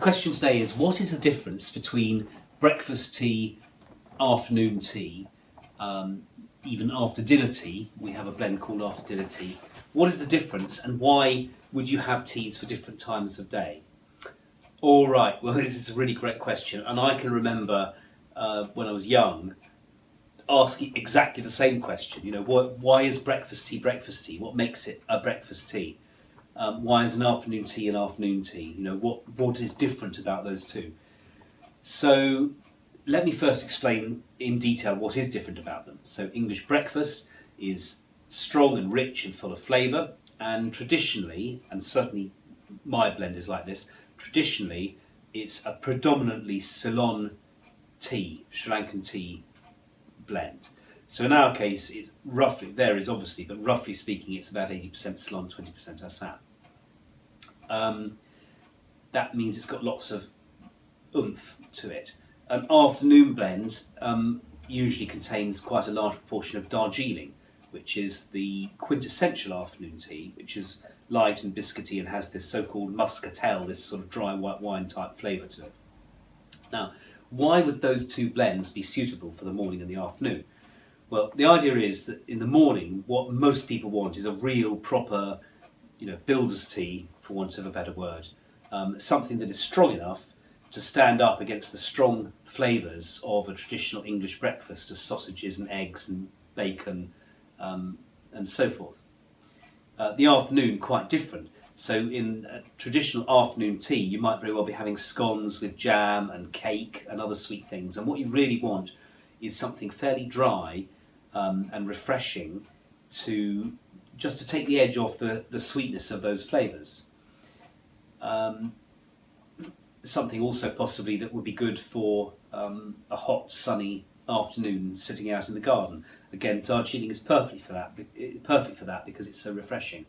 question today is what is the difference between breakfast tea, afternoon tea, um, even after dinner tea? We have a blend called after dinner tea. What is the difference and why would you have teas for different times of day? All right, well, this is a really great question, and I can remember uh, when I was young asking exactly the same question. You know, what, why is breakfast tea breakfast tea? What makes it a breakfast tea? Um, why is an afternoon tea an afternoon tea? You know, what, what is different about those two? So let me first explain in detail what is different about them. So English breakfast is strong and rich and full of flavour and traditionally, and certainly my blend is like this, traditionally it's a predominantly Ceylon tea, Sri Lankan tea blend. So in our case, it roughly varies obviously, but roughly speaking, it's about 80% Ceylon, 20% Assam. Um, that means it's got lots of oomph to it. An afternoon blend um, usually contains quite a large proportion of Darjeeling, which is the quintessential afternoon tea, which is light and biscuity and has this so-called muscatel, this sort of dry white wine type flavour to it. Now, why would those two blends be suitable for the morning and the afternoon? Well, the idea is that in the morning, what most people want is a real proper, you know, builder's tea, for want of a better word. Um, something that is strong enough to stand up against the strong flavours of a traditional English breakfast of sausages and eggs and bacon um, and so forth. Uh, the afternoon, quite different. So in a traditional afternoon tea, you might very well be having scones with jam and cake and other sweet things. And what you really want is something fairly dry um, and refreshing to just to take the edge off the, the sweetness of those flavours. Um, something also possibly that would be good for um, a hot, sunny afternoon sitting out in the garden. Again, Darjeeling is perfect for that. Perfect for that because it's so refreshing.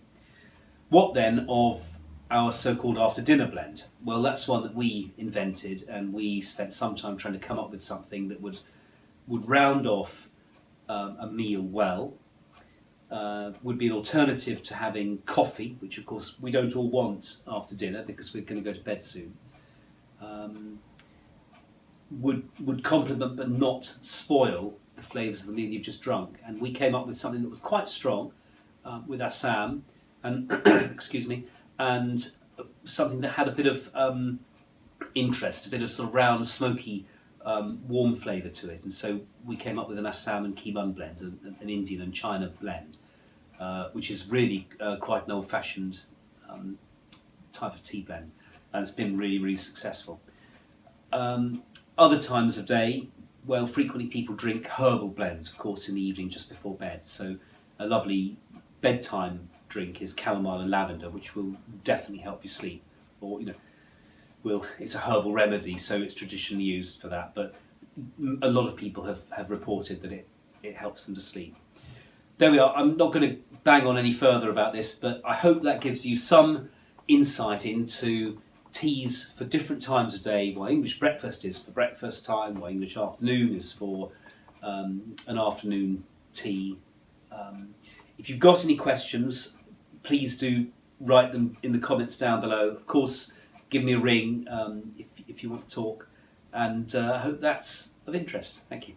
What then of our so-called after dinner blend? Well, that's one that we invented, and we spent some time trying to come up with something that would would round off um, a meal well. Uh, would be an alternative to having coffee, which of course we don't all want after dinner because we're going to go to bed soon. Um, would would complement but not spoil the flavours of the meal you've just drunk. And we came up with something that was quite strong uh, with Assam, and excuse me, and something that had a bit of um, interest, a bit of sort of round, smoky, um, warm flavour to it. And so we came up with an Assam and Keemun blend, an, an Indian and China blend, uh, which is really uh, quite an old-fashioned um, type of tea blend, and it's been really, really successful. Um, other times of day, well, frequently people drink herbal blends, of course, in the evening just before bed. So a lovely bedtime drink is chamomile and lavender, which will definitely help you sleep. Or, you know, will it's a herbal remedy, so it's traditionally used for that. But a lot of people have, have reported that it, it helps them to sleep. There we are. I'm not going to bang on any further about this, but I hope that gives you some insight into teas for different times of day, why English breakfast is for breakfast time, why English afternoon is for um, an afternoon tea. Um, if you've got any questions, please do write them in the comments down below. Of course, give me a ring um, if, if you want to talk, and uh, I hope that's of interest. Thank you.